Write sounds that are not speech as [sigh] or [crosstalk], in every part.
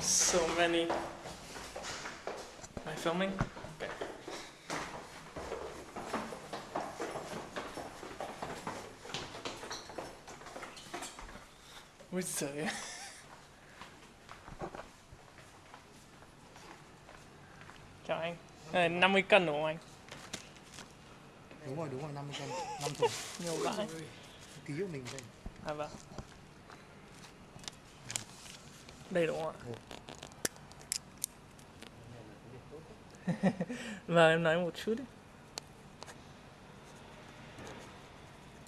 so many. Am I filming? Okay. Ui giời Chào anh. Này, 50 cân đúng không anh? đúng rồi đúng rồi 50 cân 5 thùng Nhiều vãi. ký của mình đây À vâng. Đây đúng không ạ? vâng em nói một chút đi.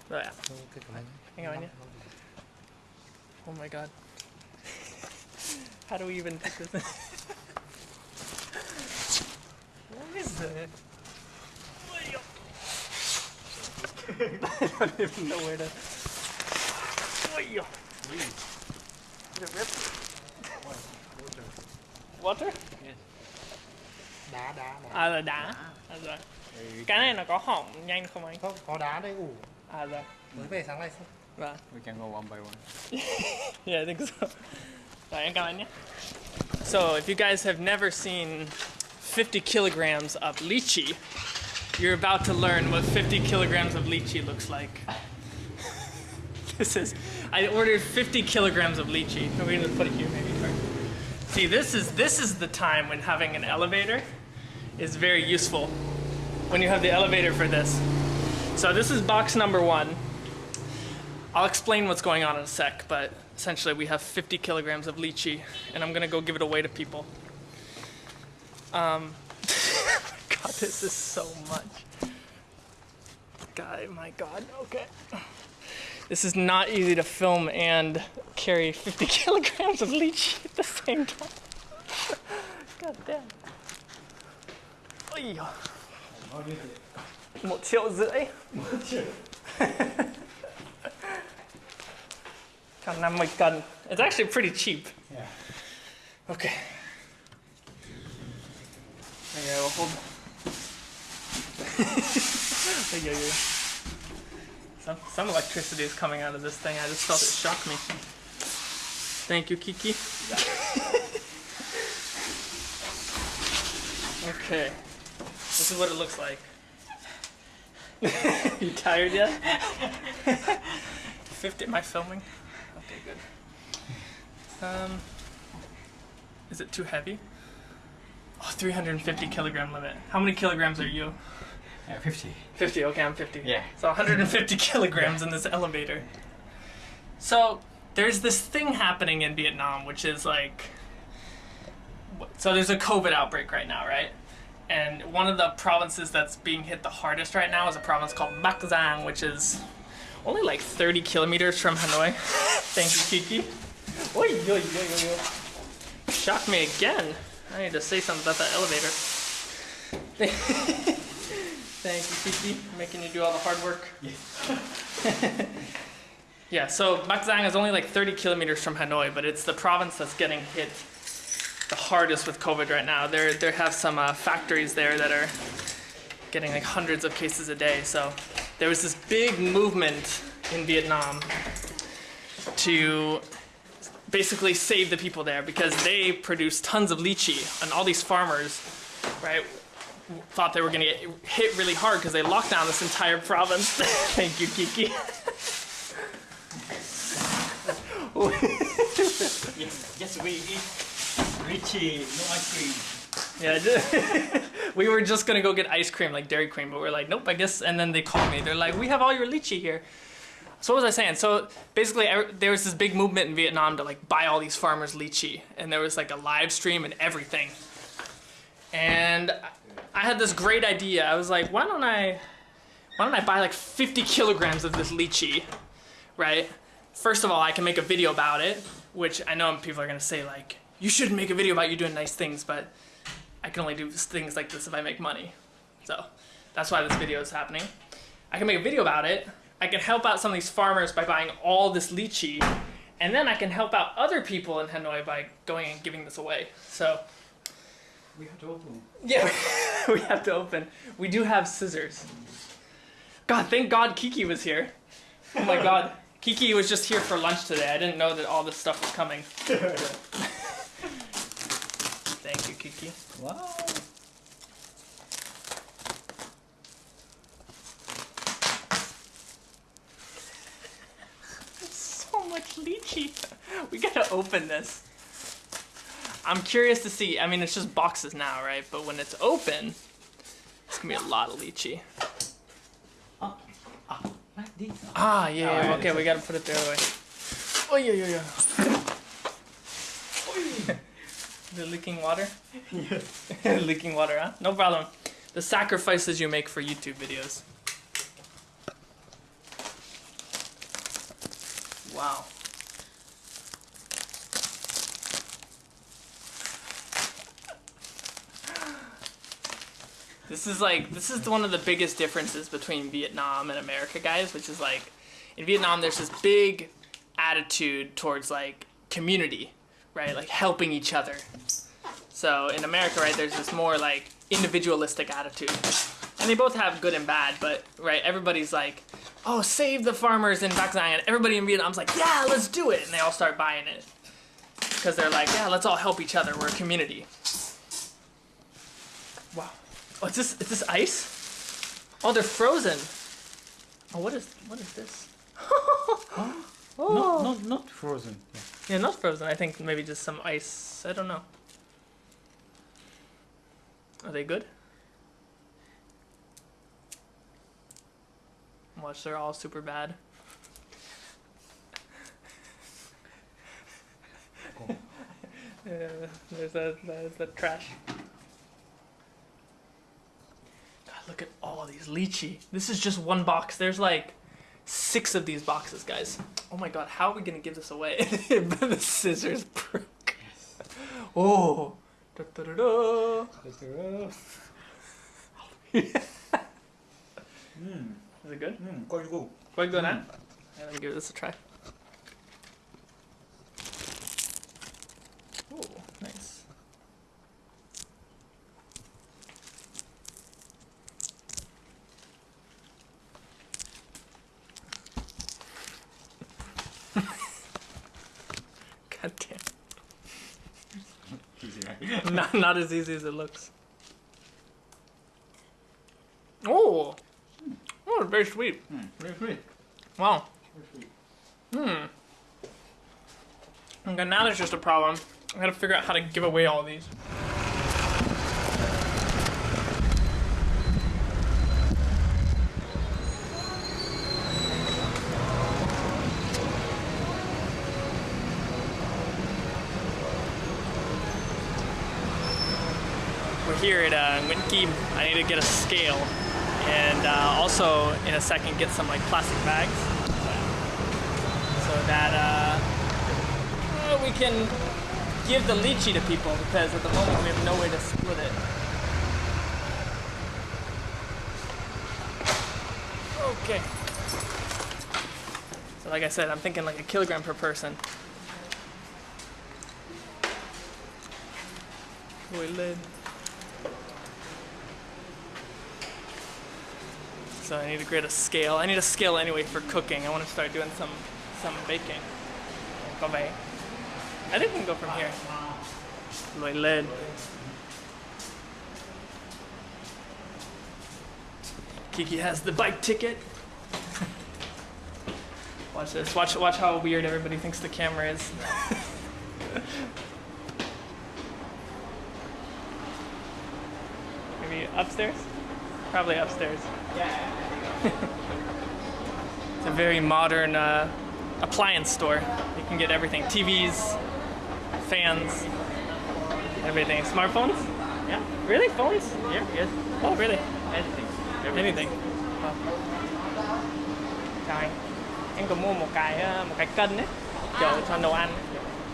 Rồi ạ. Anh nhé. Oh my god. [laughs] How do we even put this [laughs] what is it? [laughs] I don't even know where to. Did it? Water? đá đá đá À là đá. À rồi. Cái này nó có hỏng nhanh không anh? không có đá đây ủ À rồi. mới về sáng nay xong Vâng. We can go one by one. [laughs] Yeah, I think so. Rồi, em cảm ơn nhé. So, if you guys have never seen 50 kilograms of lychee, you're about to learn what 50 kilograms of lychee looks like. [laughs] this is, I ordered 50 kilograms of lychee. We're gonna put it here maybe first. See, this is, this is the time when having an elevator is very useful. When you have the elevator for this. So this is box number one. I'll explain what's going on in a sec, but essentially we have 50 kilograms of lychee, and I'm gonna go give it away to people. Um, [laughs] God, this is so much. God, my God, okay. This is not easy to film and carry 50 [laughs] kilograms of lychee at the same time. God damn. Một triệu rưỡi. Got 50 cân. It's actually pretty cheap. Yeah. Okay. Okay, well, hold. Ay, [laughs] ay, ay. Some, some electricity is coming out of this thing. I just felt it shock me. Thank you, Kiki. okay. This is what it looks like. [laughs] you tired yet? [laughs] 50. Am I filming? Okay, good. Um, is it too heavy? Oh, 350 kilogram limit. How many kilograms are you? Yeah, 50. 50, okay, I'm 50. Yeah. So 150 [laughs] kilograms in this elevator. So there's this thing happening in Vietnam, which is like, so there's a COVID outbreak right now, right? And one of the provinces that's being hit the hardest right now is a province called Bắc Giang, which is only like 30 kilometers from Hanoi. [laughs] Thank you, Kiki. Oi, yo, yo, yo, yo. Shock me again. I need to say something about that elevator. [laughs] Thank you, Kiki, for making you do all the hard work. yeah, [laughs] so Bắc Giang is only like 30 kilometers from Hanoi, but it's the province that's getting hit the hardest with COVID right now. There, there have some uh, factories there that are getting like hundreds of cases a day. So there was this big movement in Vietnam to basically save the people there because they produce tons of lychee and all these farmers, right, thought they were going to get hit really hard because they locked down this entire province. [laughs] Thank you, Kiki. Yes, we eat Richie, no ice cream. Yeah, [laughs] we were just gonna go get ice cream like Dairy Cream, but we're like, nope, I guess. And then they called me. They're like, we have all your lychee here. So what was I saying? So basically, er- there was this big movement in Vietnam to like buy all these farmers lychee, and there was like a live stream and everything. And I had this great idea. I was like, why don't I, why don't I buy like 50 kilograms of this lychee, right? First of all, I can make a video about it, which I know people are gonna say like, you should make a video about you doing nice things, but I can only do things like this if I make money. So that's why this video is happening. I can make a video about it. I can help out some of these farmers by buying all this lychee, and then I can help out other people in Hanoi by going and giving this away. So We have to open. yeah, [laughs] we have to open. We do have scissors. God, thank God Kiki was here. Oh my God, [laughs] Kiki was just here for lunch today. I didn't know that all this stuff was coming. [laughs] Thank you, Kiki. Wow. So much lychee. We gotta open this. I'm curious to see. I mean, it's just boxes now, right? But when it's open, it's gonna be a lot of lychee. This. Ah, yeah, yeah. Okay, we gotta put it the other way. Oh, [laughs] yeah, [laughs] yeah, yeah. the leaking water? Yes. leaking water, huh? No problem. The sacrifices you make for YouTube videos. Wow. This is like this is one of the biggest differences between Vietnam and America, guys, which is like in Vietnam there's this big attitude towards like community, right? Like helping each other. So in America, right, there's this more like individualistic attitude. And they both have good and bad, but right, everybody's like, oh, save the farmers in Bac Giang. Everybody in Vietnam's like, yeah, let's do it. And they all start buying it. Because they're like, yeah, let's all help each other. We're a community. Wow. Oh, is this, is this ice? Oh, they're frozen. Oh, what is, what is this? [laughs] oh. Not, not, not frozen. Yeah. Yeah, not frozen. I think maybe just some ice. I don't know. Are they good? Watch, they're all super bad. Cool. [laughs] [laughs] yeah, there's the there's the trash. God, look at all these lychee. This is just one box. There's like six of these boxes, guys. Oh my god, how are we gonna give this away? [laughs] the scissors broke. Oh. Da, da, da, da. [laughs] Mm, Is it good? mm, quite good. Quite good, huh? Mm. Yeah, let me give this a try. Oh, nice. God damn. Easy, right? [laughs] not, as easy as it looks. Oh! Oh, very sweet. Mm, very sweet. Wow. Very sweet. Hmm. Okay, now there's just a problem. I gotta figure out how to give away all these. Here at uh, I need to get a scale and uh, also in a second get some like plastic bags so that uh, uh, we can give the lychee to people because at the moment we have no way to split it. Okay. So like I said, I'm thinking like a kilogram per person. Boy So I need to create a scale. I need a scale anyway for cooking. I want to start doing some some baking. Go away. I think we can go from here. Lôi lên. Kiki has the bike ticket. [laughs] watch this. Watch watch how weird everybody thinks the camera is. [laughs] Maybe upstairs? Probably upstairs. It's a very modern uh, appliance store. You can get everything TVs, fans, everything. Smartphones? Yeah. Really? Phones? Yeah. Yes. Oh, really? Anything. Everything. Anything. Wow. Trời, em có mua một cái ờ, một cái cân đấy, kiểu cho nấu ăn.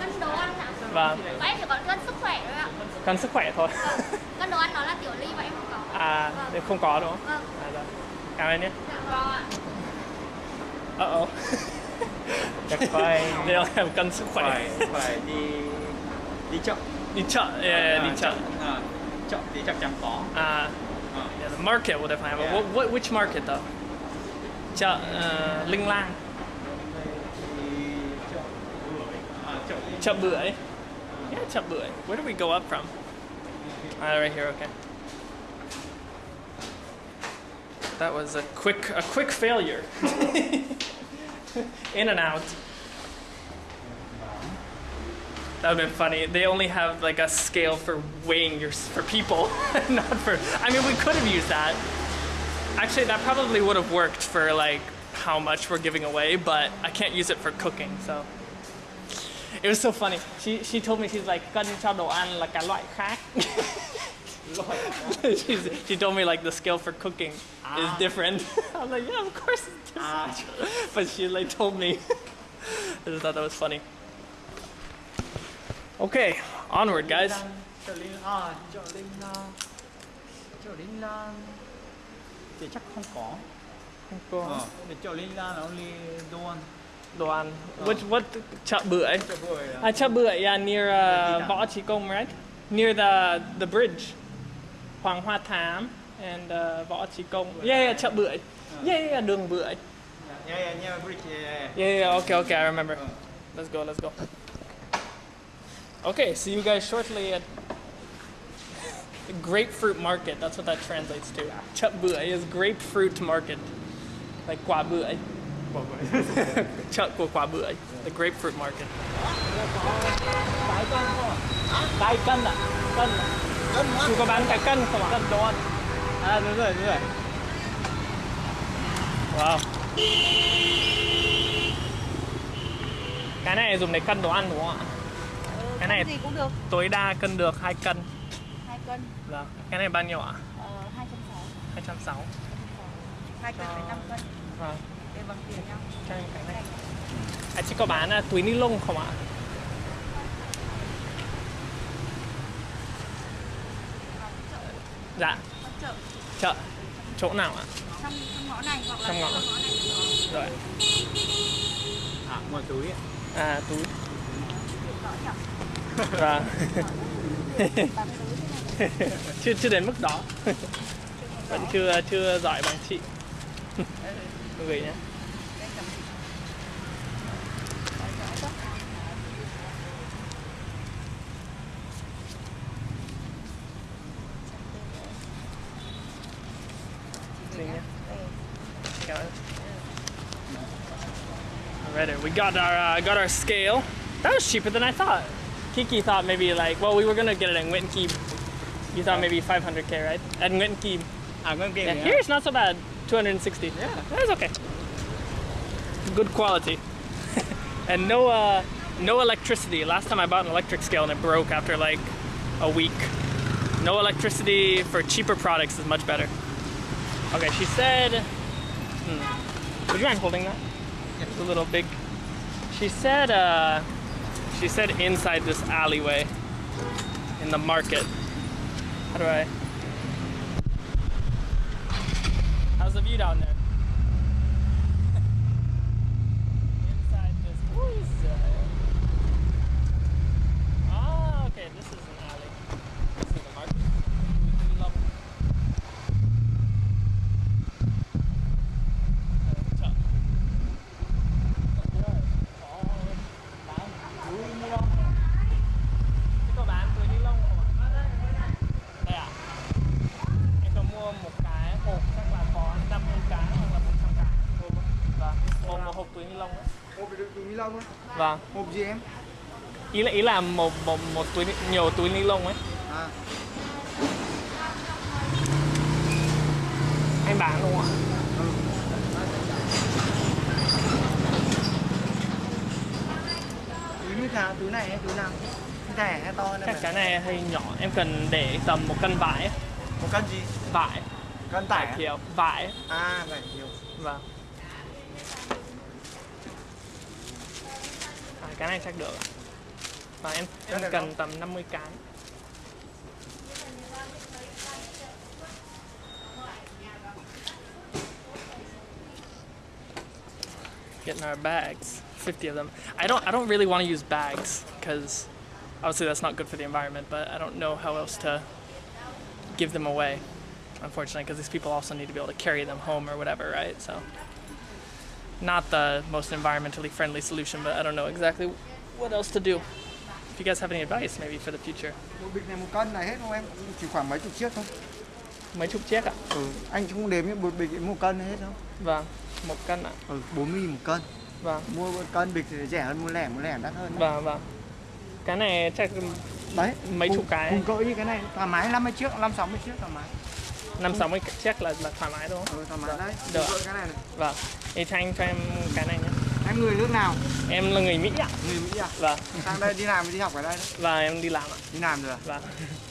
Cân đồ ăn hả? Vâng, Bọn em chỉ còn cân sức khỏe thôi ạ. cân sức khỏe thôi. Cân đồ ăn nó là tiểu ly và em không có. À, để không có đúng không? Vâng, Camera nữa uh -oh. Chắc phải Đây là em cân sức khỏe Phải, phải đi đi yeah, à, đi chợ. à, Chợ thì chắc chắn yeah, the market would have yeah. what, which market though? Chợ uh, Linh Lang Chợ Bưởi. Yeah, Chợ Where do we go up from? Uh, right here, okay. That was a quick a quick failure. [laughs] In and out. That would have been funny. They only have like a scale for weighing your for people, [laughs] not for. I mean, we could have used that. Actually, that probably would have worked for like how much we're giving away, but I can't use it for cooking. So it was so funny. She she told me she's like cân cho đồ ăn là cả loại khác. She's, she told me like the scale for cooking is ah. different. [laughs] I was like, yeah, of course it's different. Ah. But she like told me. I just thought that was funny. Okay, onward, guys. Chợ Linh à, chợ Linh à, chợ Linh Lan thì chắc không có. Ờ, the chợ Linh Lan only the one. Đồ ăn. Ah. Which what chợ bưởi? Chợ bưởi à. Ah, chợ bưởi, yeah, near uh, Võ Chí Công, right? Near the the bridge. Hoàng Hoa Thám and uh, Võ Chí Công. Yeah, yeah, chợ bưởi. Yeah, yeah, đường bưởi. Yeah, yeah, yeah, bridge, yeah, yeah. Yeah, yeah, okay, okay, I remember. Let's go, let's go. Okay, see you guys shortly at the grapefruit market. That's what that translates to. Chợ bưởi is grapefruit market. Like quả bưởi. [laughs] Chợ của quả bưởi. The grapefruit market. Cái cân à? Cân à? Chú có bán cái cân không ạ? Cân đồ ăn. À, đúng rồi, đúng rồi. Wow. Cái này dùng để cân đồ ăn đúng không ạ? Cái này gì cũng được tối đa cân được 2 cân. hai cân Vâng. Cái này bao nhiêu ạ? ờ, hai trăm sáu 260. hai cân phải năm cân Vâng. để bằng tiền nhau Cho cái này. À, chị có bán à, túi ni lông không ạ? Dạ, chợ chợ. Chỗ nào ạ? trong trong ngõ này hoặc là Trong ngõ. ngõ này Rồi. À, ngoài túi ấy. À, túi. Vâng. [laughs] chưa chưa đến mức đó. Vẫn chưa chưa giỏi bằng chị. Gửi nhé. Got our uh, got our scale. That was cheaper than I thought. Kiki thought maybe like, well, we were gonna get it Nguyễn Kim. You thought maybe 500k, right? At Kim. À, ngân kia Yeah, yeah. here it's not so bad. 260. Yeah. That's okay. Good quality. [laughs] and no uh, no electricity. Last time I bought an electric scale and it broke after like a week. No electricity for cheaper products is much better. Okay, she said. Hmm, would you mind holding that? It's a little big. She said. Uh, she said inside this alleyway in the market. How do I? How's the view down there? [laughs] Inside this. Who is that? Vâng, Hộp gì em? ý là ý là một một một túi nhiều túi ni lông ấy. À, Anh bán đúng không ạ? túi như nào? Túi này hay túi nào? Thẻ hay to Chắc cái này hơi nhỏ, em cần để tầm một cân vải ấy. Một cân gì? Vải, Cân vải tải à? thiều, vải. À, vải thiều. Vâng. Cái này chắc được. Và em em cần tầm 50 cái. Getting our bags, 50 of them. I don't I don't really want to use bags because obviously that's not good for the environment, but I don't know how else to give them away unfortunately, because these people also need to be able to carry them home or whatever, right? So, not the most environmentally friendly solution, but I don't know exactly what else to do. you guys have any advice maybe for the future. một bịch này một cân này hết không em chỉ khoảng mấy chục chiếc thôi Mấy chục chiếc ạ? ừ. anh không đếm những một bịch một cân hết đâu Vâng, một cân ạ. ừ. 40 nghìn một cân Vâng, mua một cân bịch thì rẻ hơn mua lẻ mua lẻ đắt hơn đấy. vâng, vâng. Cái này chắc đấy Mấy cùng- chục cái. cùng cỡ như cái này thoải mái 50 chiếc 5 60 chiếc thoải mái năm sáu mươi chiếc là là thoải mái đúng không? ừ, thoải mái đấy Được. cỡ cái này này Vâng. Thì cho anh cho em cái này nhé. em người nước nào Em là người Mỹ ạ. người Mỹ à Vâng, sang đây đi làm đi học ở đây đấy và em đi làm ạ. đi làm rồi à? Vâng.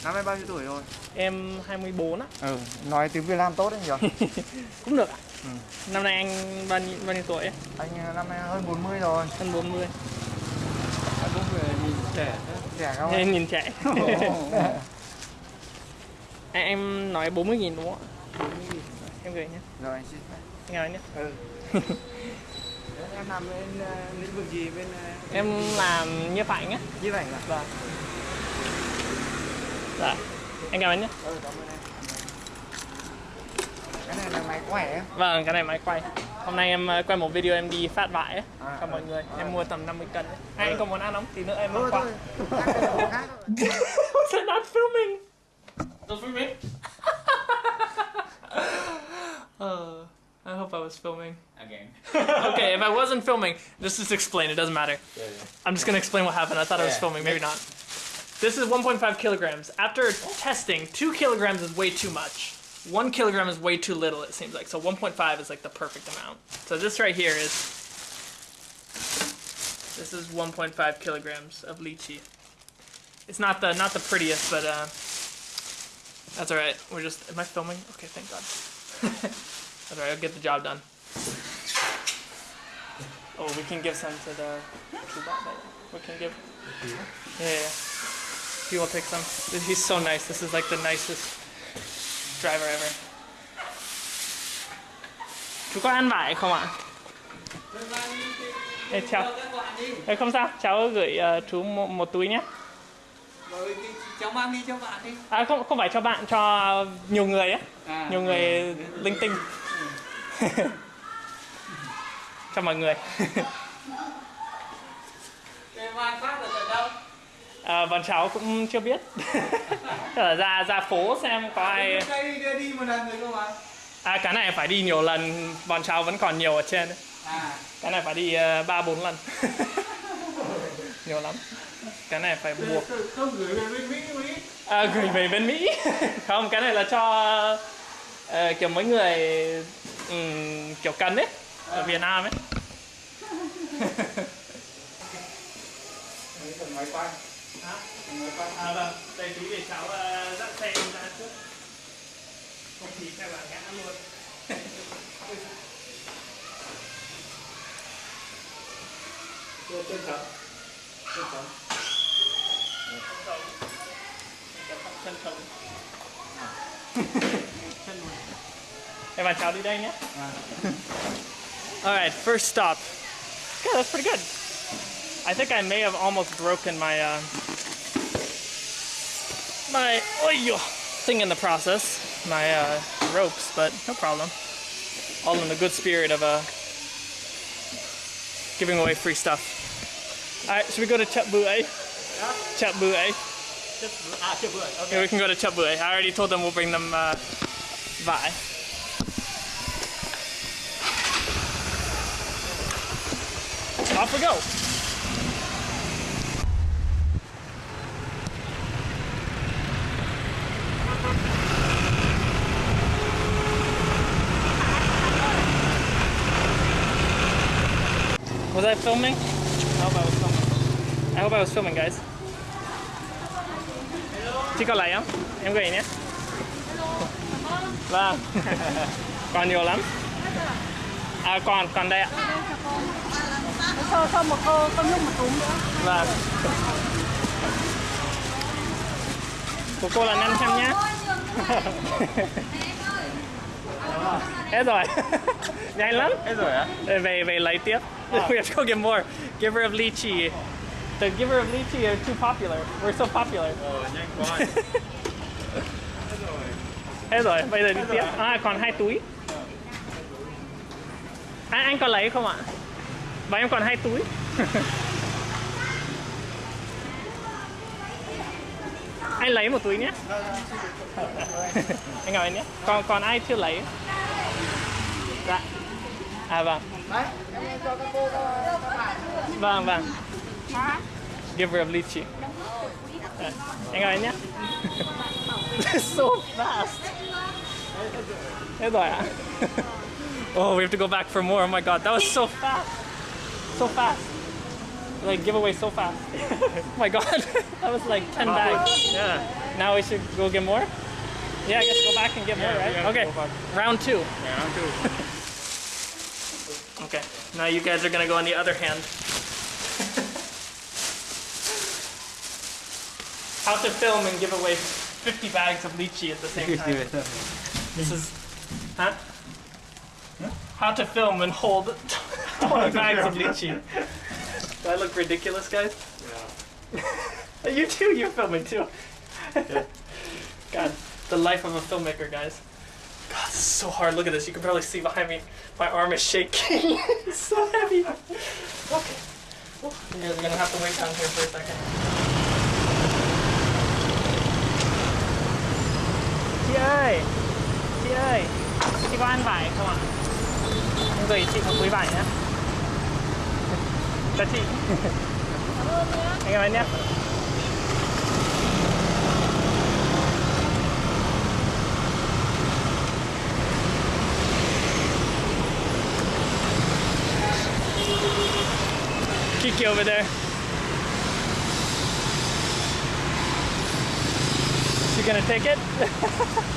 năm nay bao nhiêu tuổi rồi Em 24 á. ừ nói tiếng Việt Nam tốt đấy nhỉ [laughs] Cũng được ạ. Ừ. Năm nay anh bao nhiêu, bao nhiêu tuổi ấy? anh ờ, năm nay hơn 40 rồi Hơn 40. Anh cũng về nhìn trẻ thế. rẻ không nhìn trẻ. [laughs] [laughs] em, em nói 40 nghìn đúng không ạ? 40 nghìn. Em gửi nhé. rồi anh xin Anh nói nhé. ừ em làm bên ờ, lĩnh vực gì bên uh, Em làm nhiếp ảnh á. nhiếp ảnh à Vâng. Dạ. Anh cảm ơn nhé. ừ cảm ơn em cái này là máy quẻ em Vâng, cái này máy quay. Hôm nay em ờ, quay một video em đi phát vải ấy, À, cho mọi người. à. Em mua tầm 50 cân ấy. Ai anh có muốn ăn không? Tí nữa em thôi mang qua. thôi ăn cái đồ khác thôi. I not filming? Don't film me. uh, I hope I was filming. Again. [laughs] okay, if I wasn't filming, just just explain. It doesn't matter. Yeah, yeah. I'm just gonna explain what happened. I thought I was filming, maybe not. This is 1.5 kilograms. After testing, two kilograms is way too much. One kilogram is way too little. It seems like so. 1.5 is like the perfect amount. So this right here is. This is 1.5 kilograms of lychee. It's not the not the prettiest, but uh, that's all right. We're just. Am I filming? Okay, thank God. [laughs] that's all right. I'll get the job done. Oh, we can give some to the. We can give. Yeah, yeah. He will take some. He's so nice. This is like the nicest driver ever. Chú có ăn vải không ạ? Ê, chào. Ê, không sao, cháu gửi chú một, túi nhé. Cháu mang đi cho bạn đi. À không không phải cho bạn, cho nhiều người á, À, nhiều người linh tinh. cho mọi người. Thế mang phát ở tận đâu? À, bọn cháu cũng chưa biết. Ra ra phố xem có ai. Đây đưa đi một lần rồi cơ mà. À cái này phải đi nhiều lần, bọn cháu vẫn còn nhiều ở trên. đấy. À, Cái này phải đi ờ, ba bốn lần. [laughs] nhiều lắm. Cái này phải buộc không gửi về bên Mỹ à, gửi về bên Mỹ. [laughs] không, cái này là cho ờ, kiểu mấy người ừm, kiểu cần ấy ở Việt Nam ấy. Máy quay Hả? máy quay À vâng, đây tí để cháu uh, dắt xe ra trước. Không thì xe là ngã luôn. trên trên chấm trên chấm Chân trống. Chân luôn. [laughs] Em bạn cháu đi đây nhé. All right, first stop. Yeah, that's pretty good. I think I may have almost broken my uh, my oh, thing in the process, my uh, ropes, but no problem. All in the good spirit of uh, giving away free stuff. All right, should we go to Chợ Bưởi? Chợ Bưởi. Vừa. Yeah, we can go to Chap I already told them we'll bring them uh, Vi. Off we go. Was I filming? I hope I was filming. I hope I was filming, guys. Chị có lấy không? Em gửi nhé. Vâng. [laughs] còn nhiều lắm. À còn còn đây ạ. Cho, cho một cô con nhung một túm nữa. Vâng. Của cô là 500 nhá. [laughs] Hết rồi. [laughs] Nhanh lắm. Hết rồi á? Về về lấy tiếp. We have to go get more. Giver of lychee. The giver of lychee are too popular. We're so popular. Ờ, nhanh quá. [laughs] Hết rồi, bây giờ đi tiếp. À, còn hai túi. À, anh có lấy không ạ? Và em còn hai túi. [laughs] Anh lấy một túi nhé. anh ngồi nhé. Còn còn ai chưa lấy? Dạ. À vâng. Đấy, em cho các cô các, các bạn. Vâng vâng. Give her a lychee. Anh ngồi nhé. so fast. Thế rồi ạ. Oh, we have to go back for more. Oh my god, that was so fast. So fast. Like giveaway so fast. [laughs] oh my god, [laughs] that was like 10 bags. Yeah. Now we should go get more? Yeah, I guess go back and get more, Yeah, right? yeah, okay, round two. Yeah, I'm too. [laughs] Okay, now you guys are gonna go on the other hand. How to film and give away 50 bags of lychee at the same [laughs] time. This is, huh? How to film and hold [laughs] 20 bags of lychee. Do I look ridiculous, guys? Yeah. [laughs] you too, you're filming too. God, the life of a filmmaker, guys. God, this is so hard. Look at this. You can probably see behind me. My arm is shaking. it's so heavy. Okay. You guys are gonna have to wait down here for a second. Chị ơi, chị ơi, chị có ăn vải không ạ? Em gửi chị một túi vải nhé. Chào chị. cảm ơn nhé Anh em ơi nhé. Kiki over there. Gonna take it? [laughs]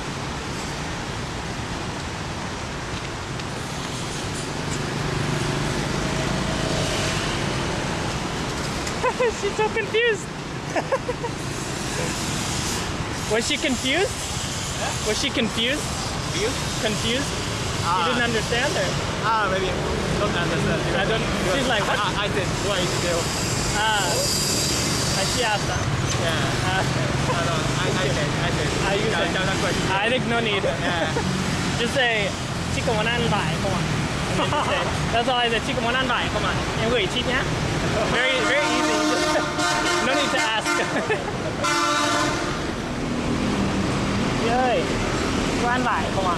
She's so confused. [laughs] Was she confused? Was she confused? You? Confused? She Ah. didn't understand her. Ah, maybe. Don't understand. I don't. She's like, what? I, I said, why is still? Ah. Uh, she asked that. Yeah. I, I said, I said. Ah, you Chào- said. chào thằng I think no need. Yeah. Just say chị có muốn ăn vải không ạ? That's all I said. Chị có muốn ăn vải không ạ? Em gửi chị nhé. Very very easy. no need to ask. chị ơi, có ăn vải không ạ?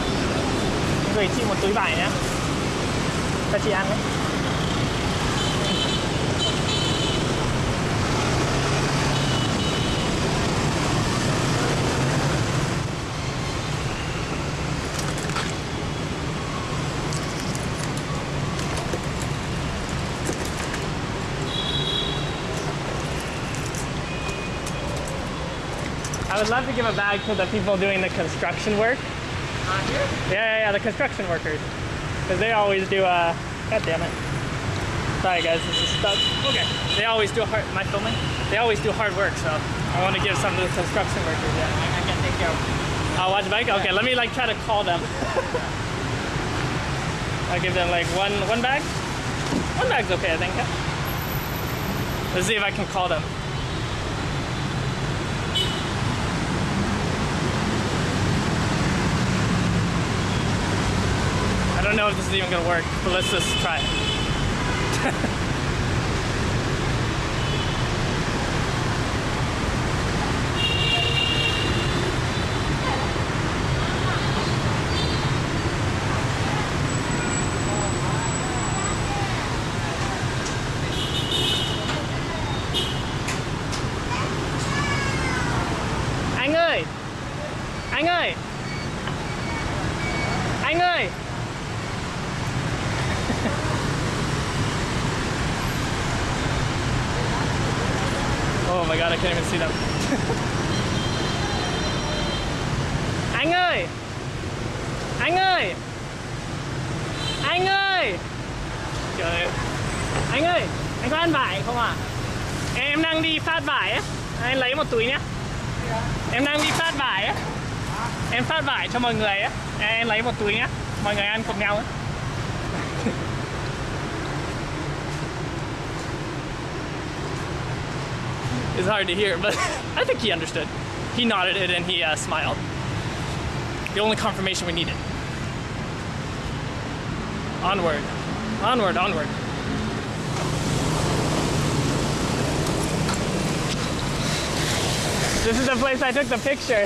Em gửi chị một túi vải nhé. Cho chị ăn đấy. Would love to give a bag to the people doing the construction work. Here? Yeah, yeah, yeah, the construction workers. Because they always do, uh, god damn it. Sorry guys, this is stuck. Okay. They always do hard, my filming? They always do hard work, so I want to give some to the construction workers, yeah. I, I can take care of I'll watch bike? Okay, let me like try to call them. [laughs] I'll give them like one, one bag? One bag's okay, I think. yeah. Let's see if I can call them. Don't know if this is even gonna work, but let's just try it. [laughs] Anh ơi! Anh ơi! Anh ơi! Oh my god, I can't even see them. anh ơi! Anh ơi! Anh ơi! Trời ơi. Anh ơi! Anh có ăn vải không ạ? Em đang đi phát vải á. Anh lấy một túi. Em đang đi phát vải á. Em phát vải cho mọi người á. Em lấy một túi. Mọi người ăn cùng nhau. [laughs] It's hard to hear, but [laughs] I think he understood. He nodded it and he uh, smiled. The only confirmation we needed. Onward. Onward, onward. This is the place I took the picture.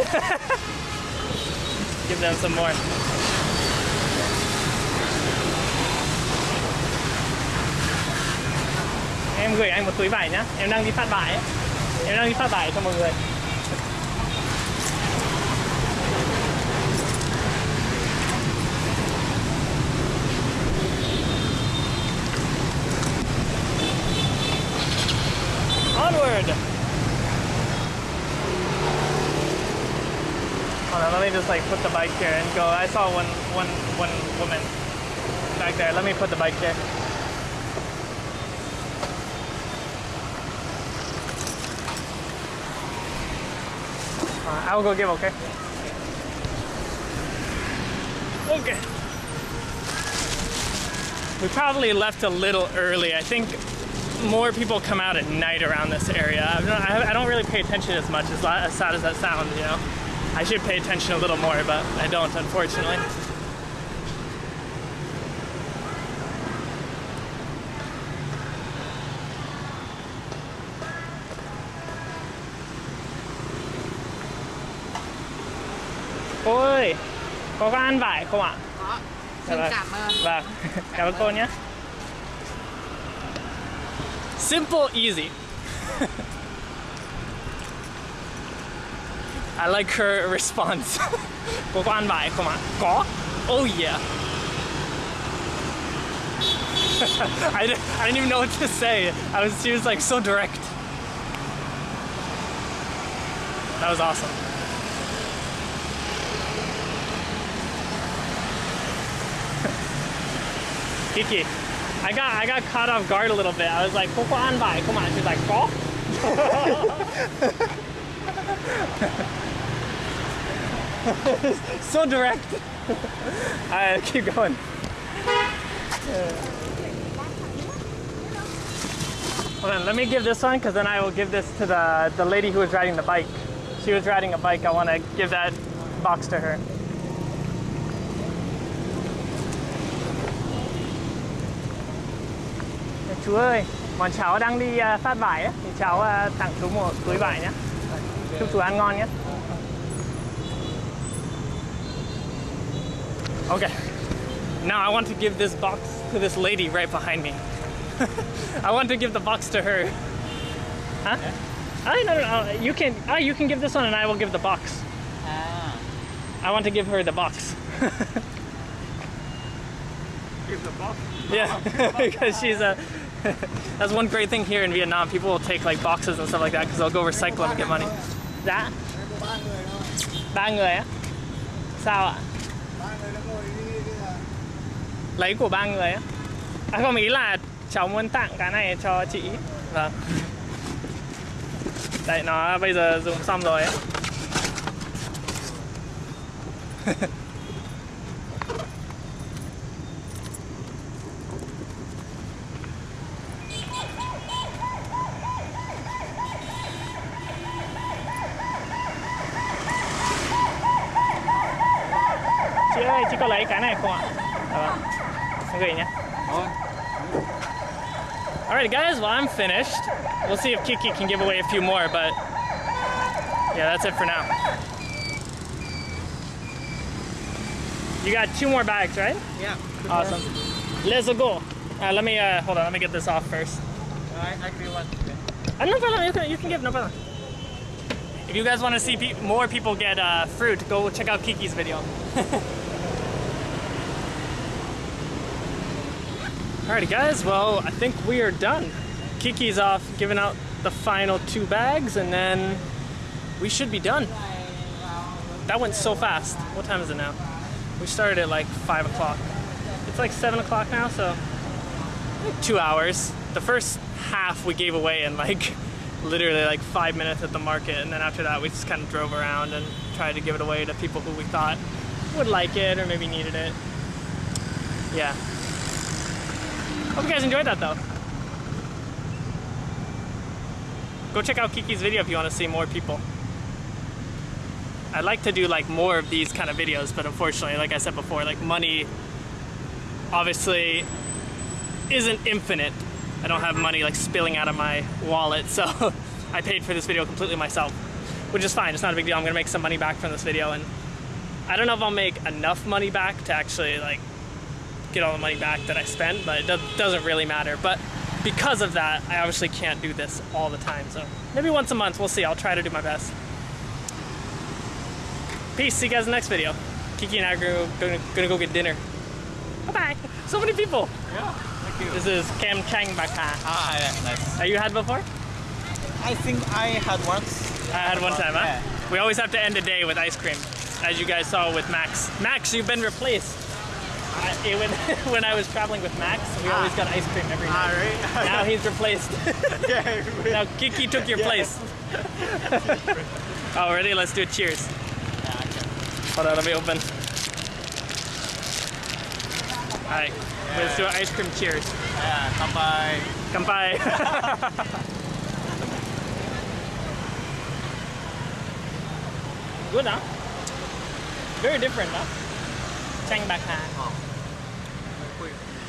Give them some more. Em gửi anh một túi vải nhá. Em đang đi phát vải. ấy. Em đang đi phát vải cho mọi người. Onward! Hold on, let me just like put the bike here and go. I saw one, one, one woman back there. Let me put the bike here. Uh, I will go give, okay? Okay. We probably left a little early. I think more people come out at night around this area. I don't, I don't really pay attention as much, as, as sad as that sounds, you know? I should pay attention a little more, but I don't, unfortunately. Ôi, có ăn vải không ạ? Có. Xin vâng. cảm ơn. Vâng, cảm ơn cô nhé. Simple, easy. [laughs] I like her response. [laughs] cô on ăn come on. Go? Oh yeah. [laughs] I, didn't, I didn't even know what to say. I was she was like so direct. That was awesome. [laughs] Kiki, I got I got caught off guard a little bit. I was like, "Come on, ăn come on." She's like, "Có." [laughs] so direct. I keep going. Hold on, let me give this one because then I will give this to the the lady who was riding the bike. She was riding a bike. I want to give that box to her. Chú ơi, bọn cháu đang đi phát vải thì cháu tặng chú một túi vải nhé. Chúc chú ăn ngon nhé. Okay. Now I want to give this box to this lady right behind me. [laughs] I want to give the box to her. Huh? Oh, no, no, no. You can. Oh, you can give this one, and I will give the box. Ah. I want to give her the box. [laughs] give the box. Yeah, [laughs] because she's a. That's one great thing here in Vietnam. People will take like boxes and stuff like that because they'll go recycle them and get money. Dạ. Ba người á? Sao ạ? Lấy của ba người á? À không, ý là cháu muốn tặng cái này cho chị. Vâng. Đây nó bây giờ dùng xong rồi ấy. [laughs] Có lấy cái này không ạ? Dạ vâng. Gửi nhé. Alright guys, well I'm finished. We'll see if Kiki can give away a few more, but yeah, that's it for now. You got two more bags, right? Yeah. Awesome. Let's go. Uh, let me uh, hold on. Let me get this off first. I, I agree one. Uh, no problem. You can, you can give no problem. If you guys want to see pe- more people get uh, fruit, go check out Kiki's video. [laughs] Alrighty, guys. Well, I think we are done. Kiki's off giving out the final two bags, and then we should be done. That went so fast. What time is it now? We started at like five o'clock. It's like seven o'clock now, so like two hours. The first half we gave away in like [laughs] literally like five minutes at the market, and then after that we just kind of drove around and tried to give it away to people who we thought would like it or maybe needed it. Yeah. Hope you guys enjoyed that though. Go check out Kiki's video if you want to see more people. I'd like to do like more of these kind of videos, but unfortunately, like I said before, like money obviously isn't infinite. I don't have money like spilling out of my wallet, [laughs] so I paid for this video completely myself. which is fine. It's not a big deal. I'm gonna make some money back from this video, and I don't know if I'll make enough money back to actually like get all the money back that I spent, but it do- doesn't really matter. But because of that, I obviously can't do this all the time. So maybe once a month, we'll see. I'll try to do my best. Peace. See you guys in the next video. Kiki and I are gonna, gonna, gonna go get dinner. Bye bye. So many people. Yeah, thank you. This is Cam Chang Baka. Ah, yeah, nice. Have you had before? I think I had once. I had one time, huh? Yeah. We always have to end a day with ice cream, as you guys saw with Max. Max, you've been replaced. I, it- when, [laughs] when I was traveling with Max, we always got ice cream every Ah, night. really? [laughs] Now he's replaced. [laughs] yeah, now Kiki took your place. oh, ready? Let's do a cheers. Hold on, let me open. Alright, let's do an ice cream cheers. yeah, kampai. Kampai. Good, huh? Very different, huh? Chang bạc hà.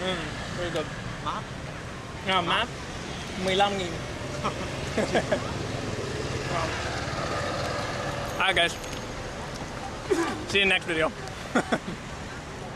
Mm, very good. Mát. À, mát. 15 nghìn. [laughs] Alright guys. See you in the next video. [laughs]